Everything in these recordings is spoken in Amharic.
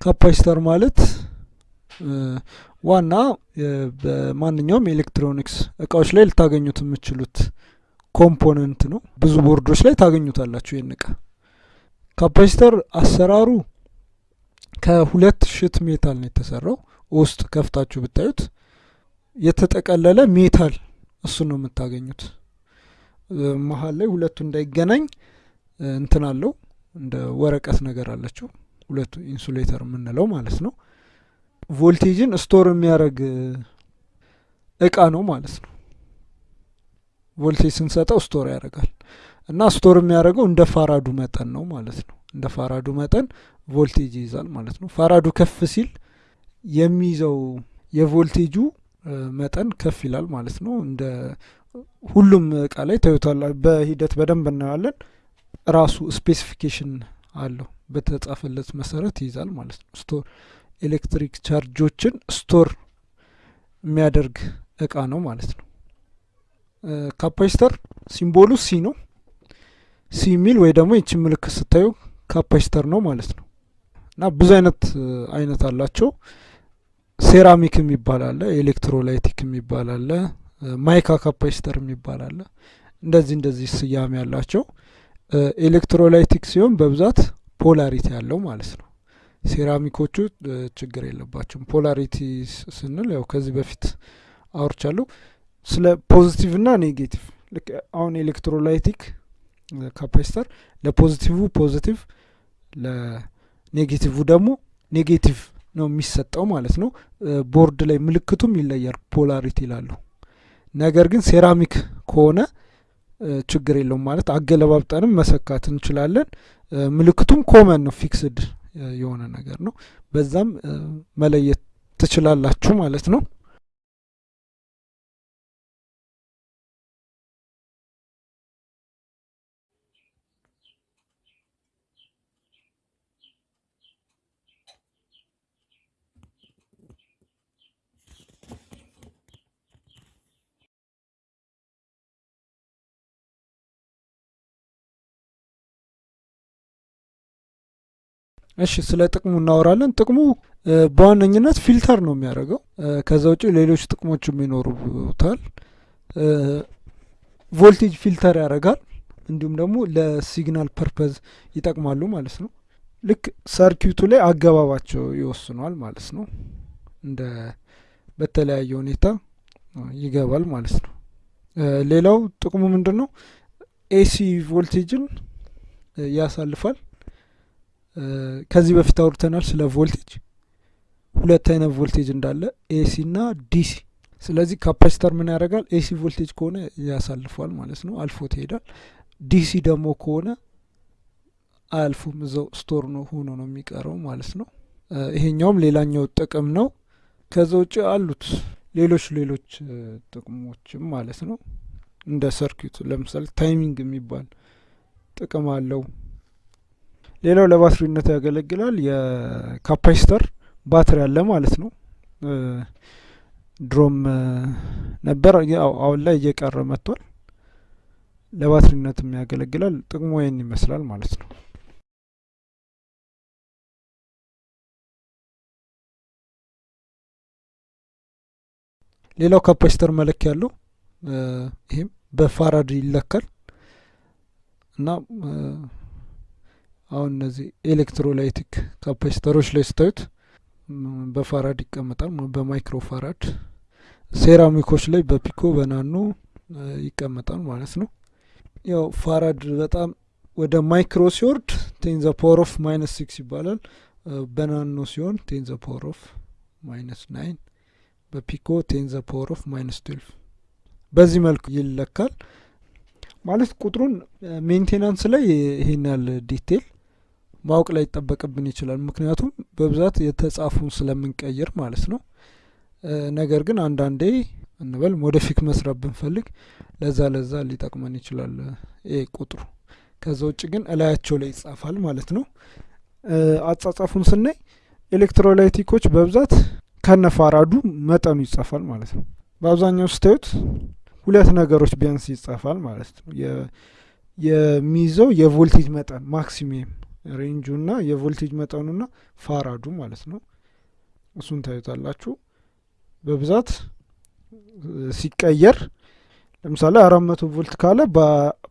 capacitor ማለት ዋና በማንኛውም የኤሌክትሮኒክስ እቃዎች ላይ ልታገኙት የምችሉት component ነው። ብዙ ቦርዶች ላይ ታገኙታላችሁ ይህን እቃ። capacitor አሰራሩ ከሁለት sheet metal ነው የተሰራው። ውስጥ ከፍታችሁ ብታዩት የተጠቀለለ metal እሱን ነው የምታገኙት። መሀል ላይ ሁለቱ እንዳይገናኝ እንትን አለው እንደ ወረቀት ነገር አለችው። ሁለቱ insulator የምንለው ማለት ነው። voltage ን store የሚያደርግ እቃ ነው ማለት ነው። ቮልቴጅ ስንሰጠው store ያደርጋል እና store የሚያደርገው እንደ farad ኡ መጠን ነው ማለት ነው። እንደ farad ኡ መጠን ቮልቴጅ ይይዛል ማለት ነው። farad ኡ ከፍ ሲል የሚይዘው የቮልቴጁ መጠን ከፍ ይላል ማለት ነው። እንደ ሁሉም እቃ ላይ ታዩታላችሁ። በሂደት በደንብ እናየዋለን። ራሱ specification አለው በተጻፈለት መሰረት ይይዛል ማለት ነው። store ኤሌክትሪክ charge ኦችን store የሚያደርግ እቃ ነው ማለት ነው። capacitor symbol ኡ C ነው። C የሚል ወይ ደግሞ ይችን ምልክት ስታዩ capacitor ነው ማለት ነው። እና ብዙ አይነት አይነት አላቸው። ሴራሚክ የሚባል electrolytic የሚባል mica capacitor የሚባል አለ። እንደዚህ እንደዚህ ስያሜ ያላቸው electrolytic ሲሆን በብዛት polarity ያለው ማለት ነው። ሴራሚኮቹ ችግር የለባቸውም። polarity ስንል ያው ከዚህ በፊት አውርቻለሁ ስለ positive እና negative። ልክ አሁን electrolytic capacitor ለ positive positive ለ negative ደግሞ negative ነው የሚሰጠው ማለት ነው። ቦርድ ላይ ምልክቱም ይለያል፣ polarity ይላሉ። ነገር ግን ሴራሚክ ከሆነ ችግር የለውም ማለት አገለባብጠንም መሰካት እንችላለን። ምልክቱም common ነው፣ fixed የሆነ ነገር ነው። በዛም መለየት ትችላላችሁ ማለት ነው። እሺ ስለ ጥቅሙ እናወራለን። ጥቅሙ በዋነኝነት filter ነው የሚያደርገው። ከዛ ውጭ ሌሎች ጥቅሞችም ይኖሩታል። voltage filter ያደርጋል። እንዲሁም ደግሞ ለ signal purpose ይጠቅማሉ ማለት ነው። ልክ circuit ኡ ላይ አገባባቸው ይወስኗል ማለት ነው። እንደ በተለያየ ሁኔታ ይገባል ማለት ነው። ሌላው ጥቅሙ ምንድን ነው? AC voltage ን ያሳልፋል። ከዚህ በፊት አውርተናል ስለ ቮልቴጅ ሁለት አይነት ቮልቴጅ እንዳለ AC እና DC። ስለዚህ capacitor ምን ያደርጋል? AC voltage ከሆነ ያሳልፏል ማለት ነው፣ አልፎት ይሄዳል። DC ደግሞ ከሆነ አያልፉም፣ እዛው store ነው ሆኖ ነው የሚቀረው ማለት ነው። ይሄኛውም ሌላኛው ጥቅም ነው። ከዛ ውጭ አሉት ሌሎች ሌሎች ጥቅሞችም ማለት ነው። እንደ circuit ኡ ለምሳሌ timing የሚባል ጥቅም አለው። ሌላው ለባትሪነት ያገለግላል። የ capacitor ባትሪ አለ ማለት ነው። ድሮም ነበር፣ አሁን ላይ እየቀረ መጥቷል። ለባትሪነትም ያገለግላል። ጥቅሙ ይህን ይመስላል ማለት ነው። ሌላው capacitor መለኪያ ያለው ይህም በ farad ይለካል እና አሁን እነዚህ ኤሌክትሮላይቲክ ካፓሲተሮች ላይ ስታዩት በፋራድ ይቀመጣል፣ በማይክሮ ፋራድ። ሴራሚኮች ላይ በ pico በ nano ይቀመጣል ማለት ነው። ያው farad በጣም ወደ micro ሲወርድ ten the power of minus six ይባላል። በ nano ሲሆን ten the power of minus nine፣ በ pico ten the power of minus twelve። በዚህ መልኩ ይለካል ማለት ቁጥሩን maintenance ላይ ይሄን ያህል detail ማወቅ ላይ ይጠበቅብን ይችላል። ምክንያቱም በብዛት የተጻፉን ስለምንቀይር ማለት ነው። ነገር ግን አንዳንዴ እንበል modify መስራት ብንፈልግ ለዛ ለዛ ሊጠቅመን ይችላል ይሄ ቁጥሩ። ከዛ ውጭ ግን እላያቸው ላይ ይጻፋል ማለት ነው። አጻጻፉን ስናይ electrolytic ኦች በብዛት ከነ farad ኡ መጠኑ ይጻፋል ማለት ነው። በአብዛኛው ስታዩት ሁለት ነገሮች ቢያንስ ይጻፋል ማለት ነው። የሚይዘው የቮልቴጅ መጠን ማክሲሚየም ሬንጁና የቮልቴጅ መጠኑና ፋራዱ ማለት ነው። እሱን ታዩታላችሁ። በብዛት ሲቀየር ለምሳሌ አራት መቶ volt ካለ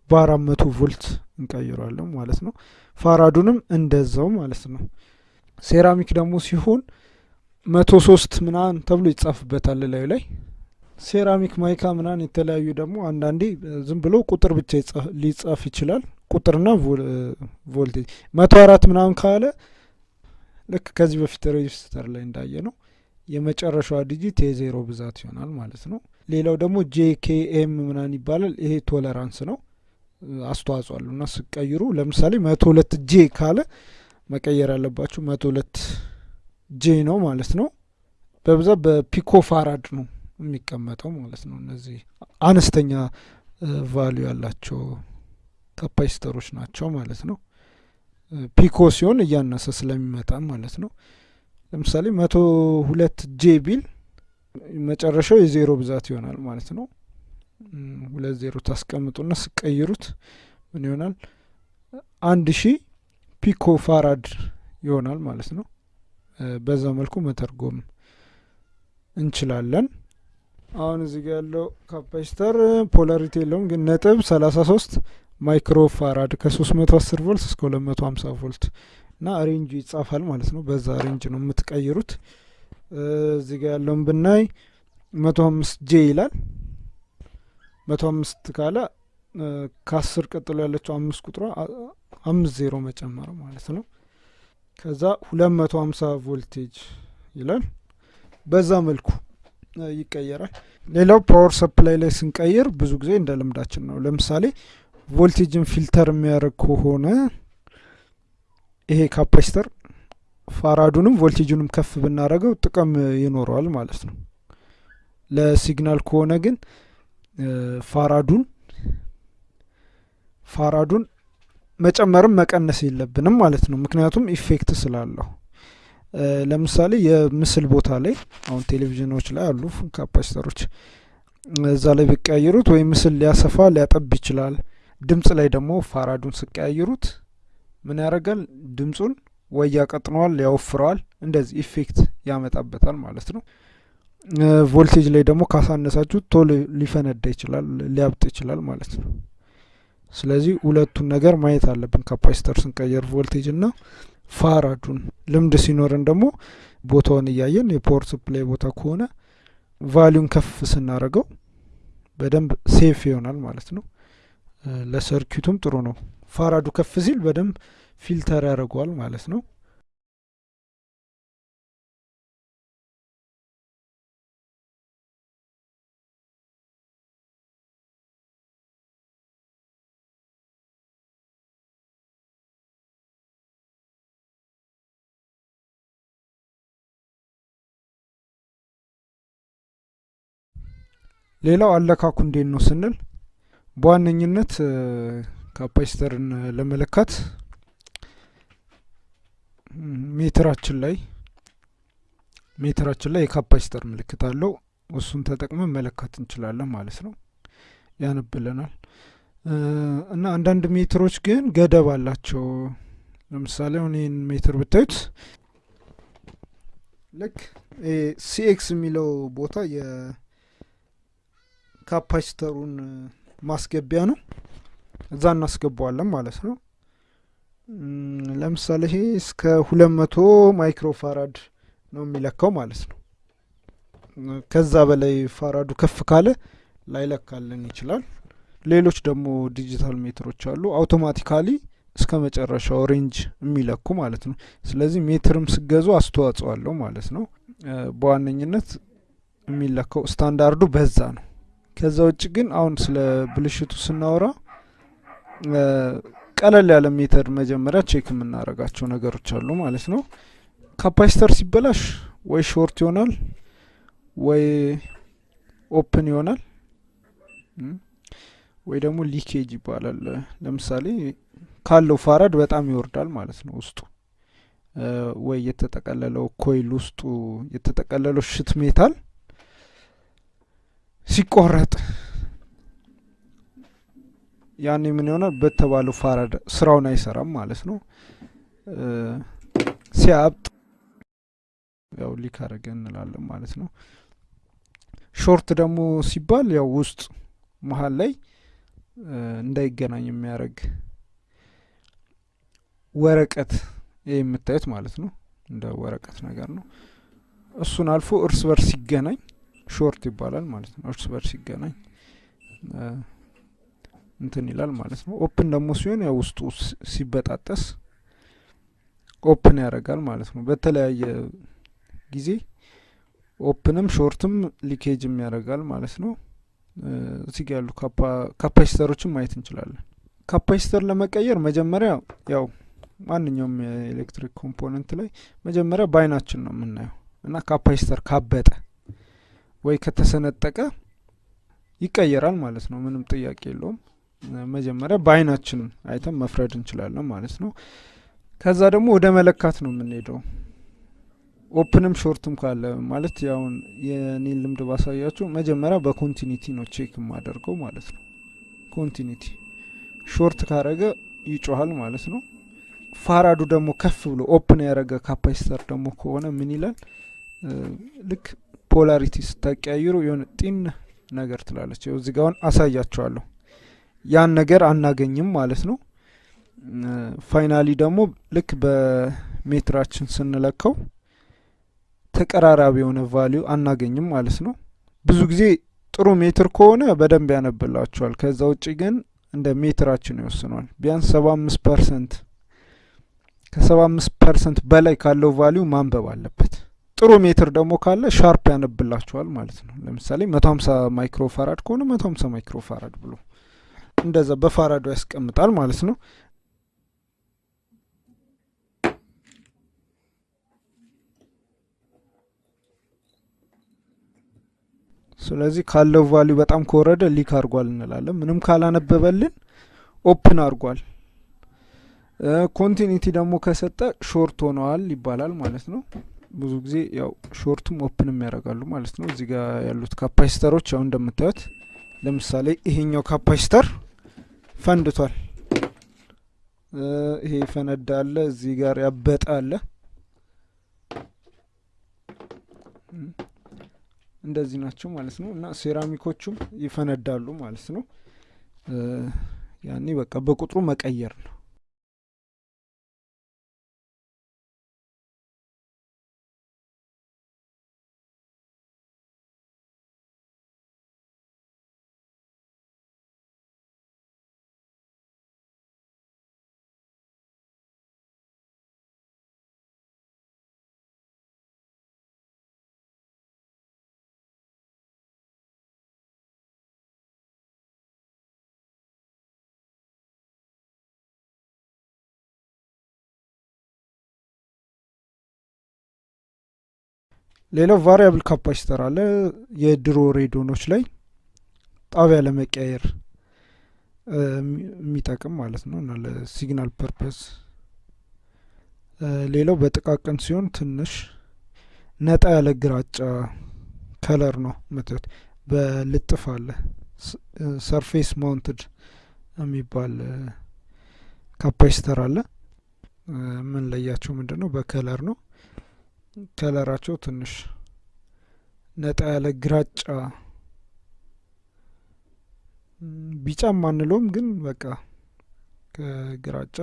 በአራት መቶ volt እንቀይረዋለን ማለት ነው። farad ኡንም እንደዛው ማለት ነው። ሴራሚክ ደግሞ ሲሆን መቶ ሶስት ምናምን ተብሎ ይጻፍበታል ላዩ ላይ ceramic mica ምናምን የተለያዩ ደግሞ አንዳንዴ ዝም ብሎ ቁጥር ብቻ ሊጻፍ ይችላል። ቁጥርና ቮልቴጅ መቶ አራት ምናምን ካለ ልክ ከዚህ በፊት resistor ላይ እንዳየነው የመጨረሻዋ digit የዜሮ ብዛት ይሆናል ማለት ነው። ሌላው ደግሞ J K M ምናምን ይባላል። ይሄ tolerance ነው፣ አስተዋጽኦ አሉ እና ስትቀይሩ ለምሳሌ መቶ ሁለት J ካለ መቀየር ያለባችሁ መቶ ሁለት J ነው ማለት ነው። በብዛት በ pico farad ነው የሚቀመጠው ማለት ነው። እነዚህ አነስተኛ value ያላቸው capacitor ኦች ናቸው ማለት ነው። pico ሲሆን እያነሰ ስለሚመጣ ማለት ነው። ለምሳሌ መቶ ሁለት J ቢል መጨረሻው የዜሮ ብዛት ይሆናል ማለት ነው። ሁለት ዜሮ ታስቀምጡና ስትቀይሩት ምን ይሆናል? አንድ ሺህ pico farad ይሆናል ማለት ነው። በዛ መልኩ መተርጎም እንችላለን። አሁን እዚህ ጋ ያለው capacitor polarity የለውም፣ ግን ነጥብ ሰላሳ ሶስት micro farad ከሶስት መቶ አስር ቮልት እስከ ሁለት መቶ ሀምሳ ቮልት እና range ኡ ይጻፋል ማለት ነው። በዛ range ነው የምትቀይሩት። እዚህ ጋ ያለውን ብናይ መቶ አምስት J ይላል። መቶ አምስት ካለ ከአስር ቀጥሎ ያለችው አምስት ቁጥሯ አምስት ዜሮ መጨመር ማለት ነው። ከዛ ሁለት መቶ ሀምሳ ቮልቴጅ ይላል። በዛ መልኩ ይቀየራል። ሌላው power supply ላይ ስንቀይር ብዙ ጊዜ እንደ ልምዳችን ነው። ለምሳሌ voltage ን filter የሚያደርግ ከሆነ ይሄ capacitor farad ኡንም voltage ኡንም ከፍ ብናደርገው ጥቅም ይኖረዋል ማለት ነው። ለ signal ከሆነ ግን farad ኡን farad ኡን መጨመርም መቀነስ የለብንም ማለት ነው። ምክንያቱም effect ስላለው ለምሳሌ የምስል ቦታ ላይ አሁን ቴሌቪዥኖች ላይ አሉ capacitor ኦች እዛ ላይ ቢቀያየሩት ወይ ምስል ሊያሰፋ ሊያጠብ ይችላል። ድምጽ ላይ ደግሞ farad ኡን ስትቀያይሩት ምን ያደርጋል? ድምጹን ወይ ያቀጥነዋል፣ ያወፍረዋል፣ እንደዚህ effect ያመጣበታል ማለት ነው። ቮልቴጅ ላይ ደግሞ ካሳነሳችሁ ቶሎ ሊፈነዳ ይችላል፣ ሊያብጥ ይችላል ማለት ነው። ስለዚህ ሁለቱን ነገር ማየት አለብን capacitor ስንቀይር voltage እና farad ኡን። ልምድ ሲኖረን ደግሞ ቦታውን እያየን የ power supply ቦታ ከሆነ value ን ከፍ ስናደርገው በደንብ safe ይሆናል ማለት ነው። ለ circuit ኡም ጥሩ ነው። farad ኡ ከፍ ሲል በደንብ filter ያደርገዋል ማለት ነው። ሌላው አለካኩ እንዴት ነው ስንል በዋነኝነት capacitor ን ለመለካት ሜትራችን ላይ ሜትራችን ላይ የ capacitor ምልክት አለው። እሱን ተጠቅመን መለካት እንችላለን ማለት ነው። ያነብልናል እና አንዳንድ ሜትሮች ግን ገደብ አላቸው። ለምሳሌ አሁን ይህን ሜትር ብታዩት ልክ CX የሚለው ቦታ የ capacitor ኡን ማስገቢያ ነው። እዛ እናስገባዋለን ማለት ነው። ለምሳሌ ይሄ እስከ ሁለት መቶ micro farad ነው የሚለካው ማለት ነው። ከዛ በላይ farad ኡ ከፍ ካለ ላይለካልን ይችላል። ሌሎች ደግሞ ዲጂታል ሜትሮች አሉ automatically እስከ መጨረሻው range የሚለኩ ማለት ነው። ስለዚህ ሜትርም ስትገዙ አስተዋጽኦ አለው ማለት ነው። በዋነኝነት የሚለካው ስታንዳርዱ በዛ ነው። ከዛ ውጭ ግን አሁን ስለ ብልሽቱ ስናወራ ቀለል ያለ method መጀመሪያ check የምናደርጋቸው ነገሮች አሉ ማለት ነው። capacitor ሲበላሽ ወይ short ይሆናል ወይ open ይሆናል ወይ ደግሞ leakage ይባላል። ለምሳሌ ካለው farad በጣም ይወርዳል ማለት ነው ውስጡ ወይ የተጠቀለለው coil ውስጡ የተጠቀለለው sheet metal ሲቆረጥ ያኔ ምን ይሆናል? በተባለው farad ስራውን አይሰራም ማለት ነው። ሲያብጥ ያው leak አረገ እንላለን ማለት ነው። short ደግሞ ሲባል ያው ውስጥ መሀል ላይ እንዳይገናኝ የሚያደርግ ወረቀት ይህ የምታዩት ማለት ነው። እንደ ወረቀት ነገር ነው። እሱን አልፎ እርስ በርስ ሲገናኝ short ይባላል ማለት ነው። እርስ በርስ ሲገናኝ እንትን ይላል ማለት ነው። open ደግሞ ሲሆን ያው ውስጡ ሲበጣጠስ open ያደርጋል ማለት ነው። በተለያየ ጊዜ open ም short ም leakage ም ያደርጋል ማለት ነው። እዚህ ያሉ capacitor ኦችን ማየት እንችላለን። capacitor ለመቀየር መጀመሪያ ያው ማንኛውም የኤሌክትሪክ component ላይ መጀመሪያ በአይናችን ነው የምናየው እና capacitor ካበጠ ወይ ከተሰነጠቀ ይቀየራል ማለት ነው። ምንም ጥያቄ የለውም። መጀመሪያ በአይናችን አይተን መፍረድ እንችላለን ማለት ነው። ከዛ ደግሞ ወደ መለካት ነው የምንሄደው። open ም short ም ካለ ማለት ያውን የኔን ልምድ ባሳያችሁ መጀመሪያ በ continuity ነው check የማደርገው ማለት ነው። continuity short ካረገ ይጮሃል ማለት ነው። farad ኡ ደግሞ ከፍ ብሎ open ያደረገ capacitor ደግሞ ከሆነ ምን ይላል? ልክ polarity ስታቀያይሩ የሆነ ጢን ነገር ትላለች። ይኸው እዚህ ጋ አሁን አሳያችኋለሁ። ያን ነገር አናገኝም ማለት ነው። finally ደግሞ ልክ በሜትራችን ስንለካው ተቀራራቢ የሆነ value አናገኝም ማለት ነው። ብዙ ጊዜ ጥሩ ሜትር ከሆነ በደንብ ያነብላችኋል። ከዛ ውጭ ግን እንደ ሜትራችን ይወስነዋል። ቢያንስ ሰባ አምስት percent ከሰባ አምስት percent በላይ ካለው value ማንበብ አለበት። ጥሩ ሜትር ደግሞ ካለ sharp ያነብላችኋል ማለት ነው። ለምሳሌ መቶ ሀምሳ micro farad ከሆነ መቶ ሀምሳ micro farad ብሎ እንደዛ በ farad ኡ ያስቀምጣል ማለት ነው። ስለዚህ ካለው value በጣም ከወረደ leak አድርጓል እንላለን። ምንም ካላነበበልን open አድርጓል። continuity ደግሞ ከሰጠ short ሆነዋል ይባላል ማለት ነው። ብዙ ጊዜ ያው short ኡም open ም ያደርጋሉ ማለት ነው። እዚህ ጋር ያሉት capacitor ኦች ያው እንደምታዩት ለምሳሌ ይሄኛው capacitor ፈንድቷል። ይሄ ፈነዳ አለ፣ እዚህ ጋር ያበጠ አለ። እንደዚህ ናቸው ማለት ነው። እና ሴራሚኮቹም ይፈነዳሉ ማለት ነው። ያኔ በቃ በቁጥሩ መቀየር ነው። ሌላው variable capacitor አለ። የድሮ ሬዲዮኖች ላይ ጣቢያ ለመቀያየር የሚጠቅም ማለት ነው እና ለ signal purpose። ሌላው በጥቃቅን ሲሆን ትንሽ ነጣ ያለ ግራጫ color ነው ምትለጠፍ አለ። surface mounted የሚባል capacitor አለ። ምን ለያቸው ምንድን ነው? በከለር ነው። ከለራቸው ትንሽ ነጣ ያለ ግራጫ ቢጫም አንለውም፣ ግን በቃ ከግራጫ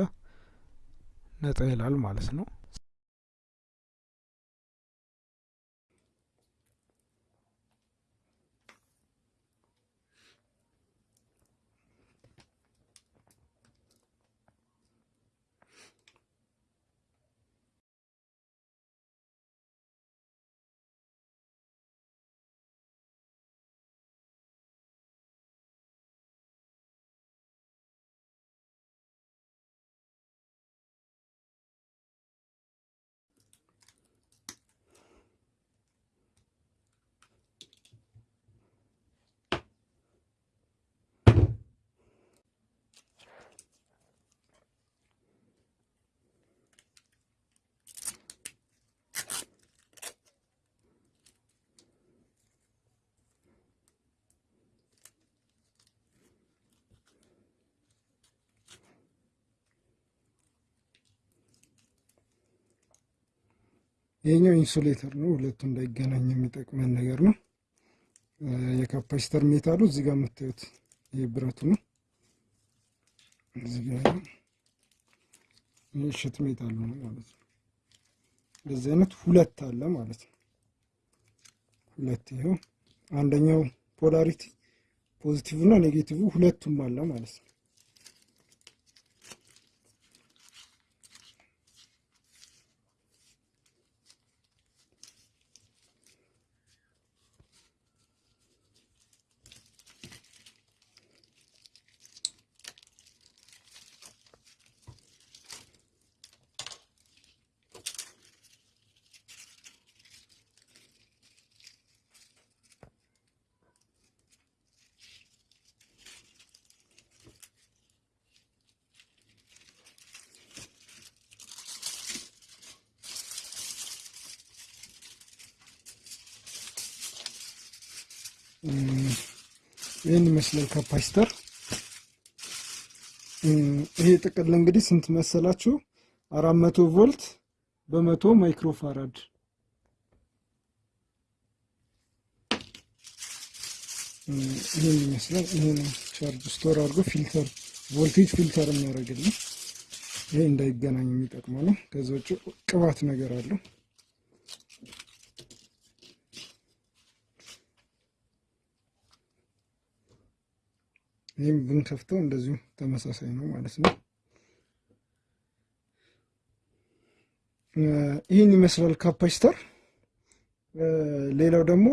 ነጣ ይላል ማለት ነው። ይሄኛው insulator ነው። ሁለቱ እንዳይገናኝ የሚጠቅመን ነገር ነው። የ capacitor metal ኡ እዚህ ጋር የምታዩት ይህ ብረቱ ነው። እዚህ ጋር sheet metal ኡ ነው ማለት ነው። እንደዚህ አይነት ሁለት አለ ማለት ነው። ሁለት ይኸው አንደኛው polarity positive እና negative ሁለቱም አለ ማለት ነው። ይህን ይመስላል capacitor። ይሄ ጥቅል እንግዲህ ስንት መሰላችሁ? አራት መቶ ቮልት በመቶ microfarad ይህን ይመስላል። ይህን charge store አድርጎ filter voltage filter የሚያደርግልን ይሄ እንዳይገናኝ የሚጠቅመው ነው። ከዚ ውጭ ቅባት ነገር አለው። ይህም ብንከፍተው እንደዚሁ ተመሳሳይ ነው ማለት ነው። ይህን ይመስላል capacitor። ሌላው ደግሞ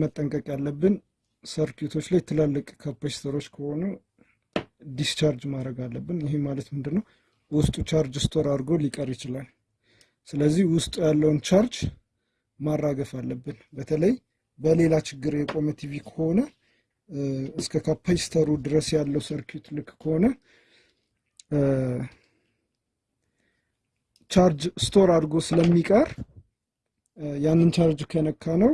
መጠንቀቅ ያለብን circuit ኦች ላይ ትላልቅ capacitor ኦች ከሆኑ discharge ማድረግ አለብን። ይህ ማለት ምንድን ነው? ውስጡ charge store አድርጎ ሊቀር ይችላል። ስለዚህ ውስጡ ያለውን ቻርጅ ማራገፍ አለብን። በተለይ በሌላ ችግር የቆመ ቲቪ ከሆነ እስከ capacitor ኡ ድረስ ያለው circuit ልክ ከሆነ charge store አድርጎ ስለሚቀር ያንን ቻርጅ ከነካነው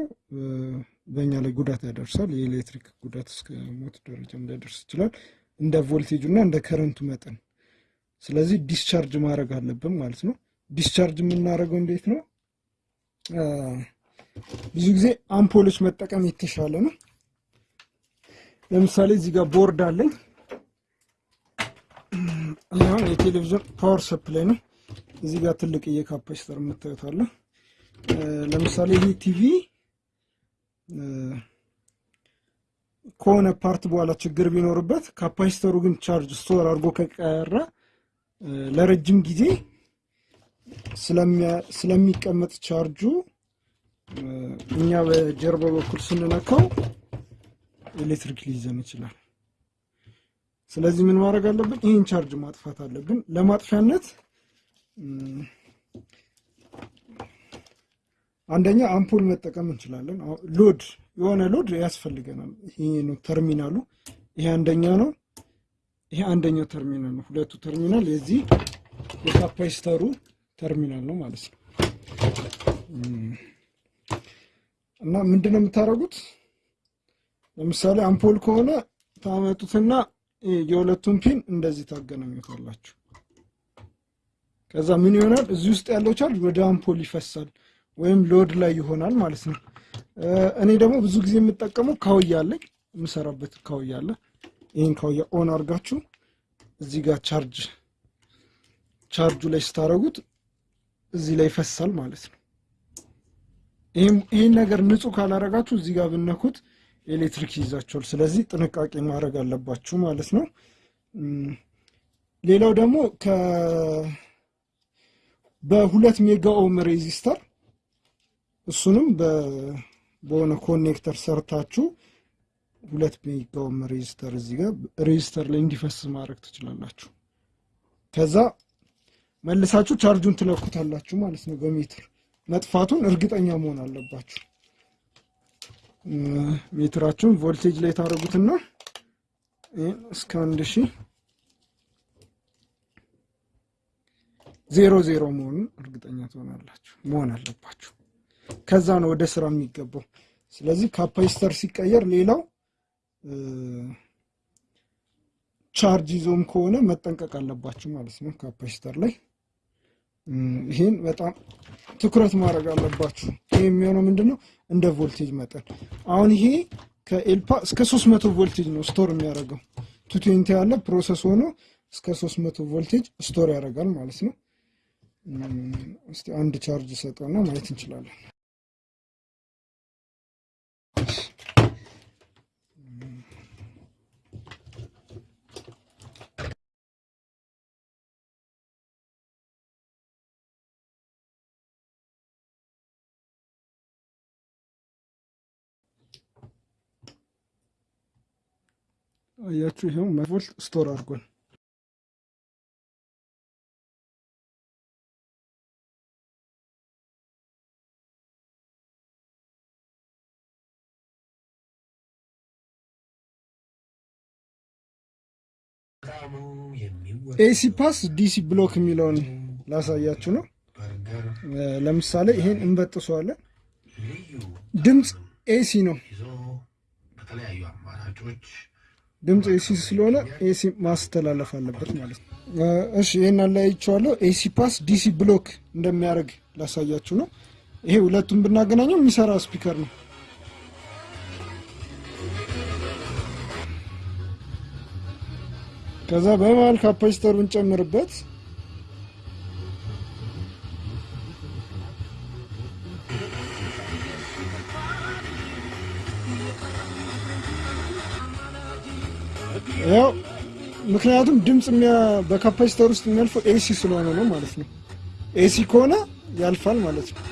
በእኛ ላይ ጉዳት ያደርሳል። የኤሌክትሪክ ጉዳት እስከ ሞት ደረጃ ሊያደርስ ይችላል፣ እንደ ቮልቴጁ እና እንደ current ኡ መጠን። ስለዚህ discharge ማድረግ አለብን ማለት ነው። discharge የምናደርገው እንዴት ነው? ብዙ ጊዜ አምፖሎች መጠቀም የተሻለ ነው። ለምሳሌ እዚህ ጋር ቦርድ አለኝ። ይሁን የቴሌቪዥን power supply ነው። እዚህ ጋር ትልቅ የ capacitor የምታዩት አለ። ለምሳሌ ይህ ቲቪ ከሆነ part በኋላ ችግር ቢኖርበት capacitor ኡ ግን charge store አድርጎ ከቀረ ለረጅም ጊዜ ስለሚቀመጥ ቻርጁ እኛ በጀርባ በኩል ስንነካው ኤሌክትሪክ ሊይዘን ይችላል። ስለዚህ ምን ማድረግ አለብን? ይህን ቻርጅ ማጥፋት አለብን። ለማጥፊያነት አንደኛ አምፖል መጠቀም እንችላለን። load የሆነ load ያስፈልገናል። ይሄ ነው ተርሚናሉ። ይሄ አንደኛው ነው። ይሄ አንደኛው ተርሚናል ነው። ሁለቱ ተርሚናል የዚህ የ capacitor ኡ terminal ነው ማለት ነው። እና ምንድን ነው የምታደርጉት? ለምሳሌ አምፖል ከሆነ ታመጡትና የሁለቱን pin እንደዚህ ታገናኙታላችሁ። ከዛ ምን ይሆናል? እዚህ ውስጥ ያለው ቻርጅ ወደ አምፖል ይፈሳል ወይም load ላይ ይሆናል ማለት ነው። እኔ ደግሞ ብዙ ጊዜ የምጠቀመው ካውያ አለኝ፣ የምሰራበት ካውያ አለ። ይህን ካውያ on አድርጋችሁ እዚህ ጋር ቻርጅ ቻርጁ ላይ ስታደርጉት እዚህ ላይ ይፈሳል ማለት ነው። ይህን ነገር ንጹህ ካላረጋችሁ እዚህ ጋር ብትነኩት ኤሌክትሪክ ይይዛችኋል። ስለዚህ ጥንቃቄ ማድረግ አለባችሁ ማለት ነው። ሌላው ደግሞ በሁለት mega ohm resistor እሱንም በሆነ connector ሰርታችሁ ሁለት mega ohm resistor እዚህ ጋር resistor ላይ እንዲፈስ ማድረግ ትችላላችሁ። ከዛ መልሳችሁ ቻርጁን ትለኩታላችሁ ማለት ነው በሜትር መጥፋቱን እርግጠኛ መሆን አለባችሁ። meter ኣችሁን voltage ላይ ታደርጉትና እስከ አንድ ሺህ ዜሮ ዜሮ መሆኑን እርግጠኛ ትሆናላችሁ መሆን አለባችሁ። ከዛ ነው ወደ ስራ የሚገባው። ስለዚህ capacitor ሲቀየር ሌላው ቻርጅ ይዞም ከሆነ መጠንቀቅ አለባችሁ ማለት ነው። capacitor ላይ ይህን በጣም ትኩረት ማድረግ አለባችሁ። ይህ የሚሆነው ምንድን ነው? እንደ ቮልቴጅ መጠን አሁን ይሄ ከኤልፓ እስከ 300 ቮልቴጅ ነው store የሚያደርገው። ቱ twenty ያለ process ሆኖ እስከ 300 voltage store ያደርጋል ማለት ነው። አንድ ቻርጅ ሰጠውና ማየት እንችላለን። አያችሁ ይኸው volt store አድርጓል። AC pass DC block የሚለውን ላሳያችሁ ነው። ለምሳሌ ይሄን እንበጥሰዋለን። ድምፅ AC ነው። ድምፅ ኤሲ ስለሆነ ኤሲ ማስተላለፍ አለበት ማለት ነው። እሺ ይህን አለያይቼዋለሁ። AC pass DC block እንደሚያደርግ ላሳያችሁ ነው። ይሄ ሁለቱም ብናገናኘው የሚሰራ speaker ነው። ከዛ በመሀል capacitor ኡን ጨምርበት። ያው ምክንያቱም ድምፅ በ capacitor ውስጥ የሚያልፈው AC ስለሆነ ነው ማለት ነው። AC ከሆነ ያልፋል ማለት ነው።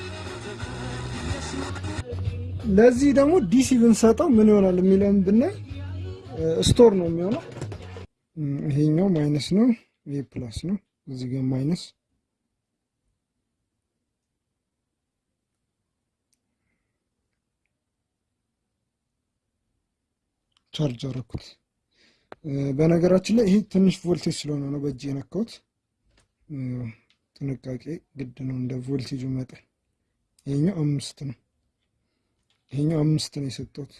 ለዚህ ደግሞ DC ብንሰጠው ምን ይሆናል የሚለውን ብናይ store ነው የሚሆነው። ይሄኛው minus ነው፣ ይሄ plus ነው። እዚህ ጋር minus ቻርጅ አደረኩት። በነገራችን ላይ ይሄ ትንሽ ቮልቴጅ ስለሆነ ነው በእጅ የነካሁት። ጥንቃቄ ግድ ነው እንደ ቮልቴጁ መጠን። ይሄኛው አምስት ነው፣ ይሄኛው አምስት ነው የሰጠሁት።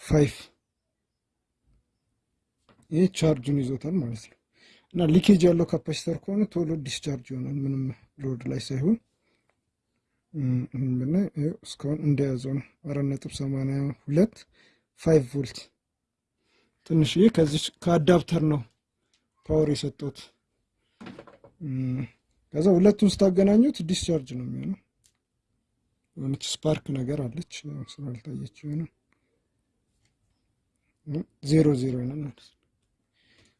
five ይህ ቻርጁን ይዞታል ማለት ነው። እና leakage ያለው capacitor ከሆነ ቶሎ discharge ይሆናል፣ ምንም load ላይ ሳይሆን ብናይ እስካሁን እንደያዘው ነው። አራት ነጥብ ሰማንያ ሁለት five volt ትንሽዬ ከዚች ከ adapter ነው power የሰጠሁት። ከዛ ሁለቱን ስታገናኙት discharge ነው የሚሆነው። የሆነች spark ነገር አለች ስላልታየች የሆነ ዜሮ ዜሮ ይሆናል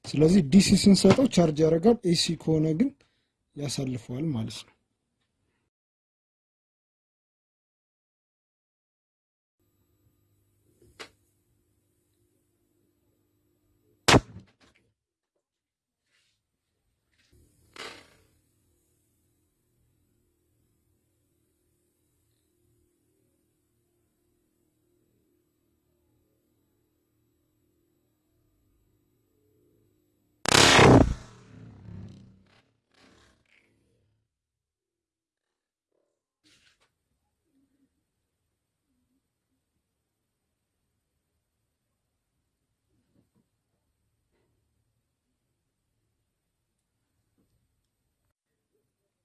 ስለዚህ ዲሲ ስንሰጠው ቻርጅ ያደርጋል። ኤሲ ከሆነ ግን ያሳልፈዋል ማለት ነው።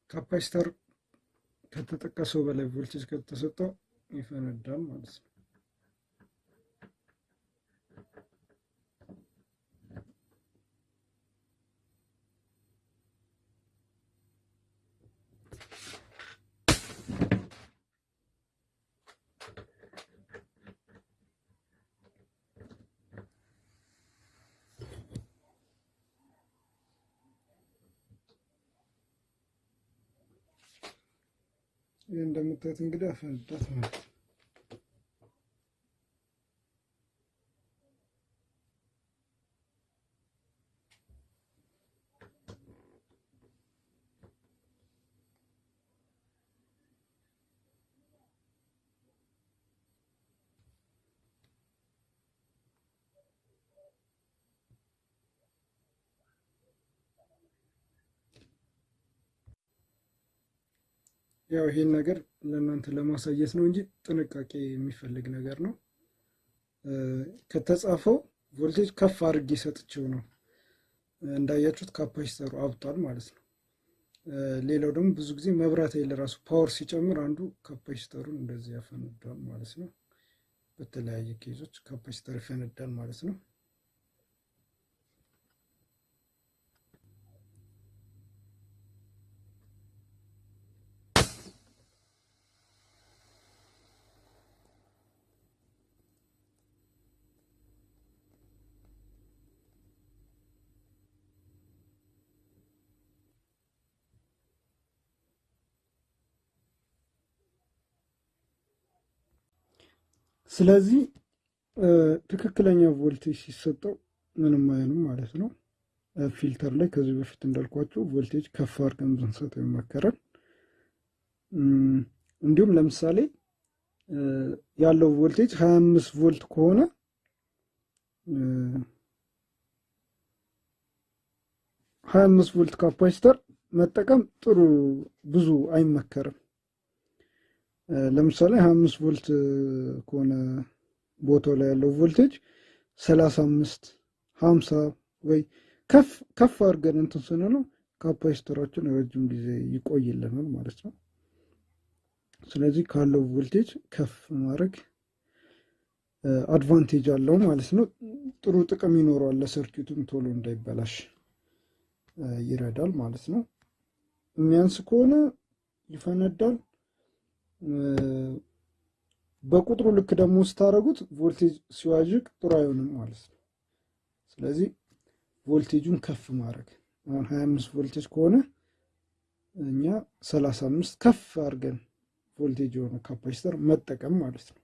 ካፓሲተር ከተጠቀሰው በላይ ቮልቴጅ ከተሰጠው ይፈነዳል ማለት ነው። እንደምታዩት እንግዲህ አፈነዳት ማለት ነው። ያው ይሄን ነገር ለእናንተ ለማሳየት ነው እንጂ ጥንቃቄ የሚፈልግ ነገር ነው። ከተጻፈው ቮልቴጅ ከፍ አድርጌ ሰጥቼው ነው። እንዳያችሁት capacitor ኡ አብጧል ማለት ነው። ሌላው ደግሞ ብዙ ጊዜ መብራት ኃይል ራሱ power ሲጨምር አንዱ capacitor ኡን እንደዚህ ያፈነዳል ማለት ነው። በተለያየ case ኦች capacitor ይፈነዳል ማለት ነው። ስለዚህ ትክክለኛ ቮልቴጅ ሲሰጠው ምንም አይሆንም ማለት ነው። filter ላይ ከዚህ በፊት እንዳልኳቸው ቮልቴጅ ከፍ አድርገን ብንሰጠው ይመከራል። እንዲሁም ለምሳሌ ያለው ቮልቴጅ ሀያ አምስት volt ከሆነ ሀያ አምስት volt capacitor መጠቀም ጥሩ ብዙ አይመከርም። ለምሳሌ ሀያ አምስት volt ከሆነ ቦታው ላይ ያለው ቮልቴጅ ሰላሳ አምስት ሀምሳ ወይ ከፍ ከፍ አድርገን እንትን ስንለው capacitor ኣችን ረጅም ጊዜ ይቆይልናል ማለት ነው። ስለዚህ ካለው ቮልቴጅ ከፍ ማድረግ advantage አለው ማለት ነው። ጥሩ ጥቅም ይኖረዋል። ለ circuit ኡም ቶሎ እንዳይበላሽ ይረዳል ማለት ነው። የሚያንስ ከሆነ ይፈነዳል። በቁጥሩ ልክ ደግሞ ስታደረጉት ቮልቴጅ ሲዋዥቅ ጥሩ አይሆንም ማለት ነው። ስለዚህ ቮልቴጁን ከፍ ማድረግ አሁን ሀያ አምስት ቮልቴጅ ከሆነ እኛ ሰላሳ አምስት ከፍ አድርገን ቮልቴጅ የሆነ capacitor መጠቀም ማለት ነው።